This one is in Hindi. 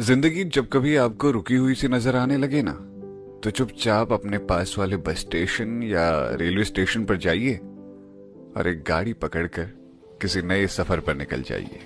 ज़िंदगी जब कभी आपको रुकी हुई सी नज़र आने लगे ना तो चुपचाप अपने पास वाले बस स्टेशन या रेलवे स्टेशन पर जाइए और एक गाड़ी पकड़कर किसी नए सफ़र पर निकल जाइए।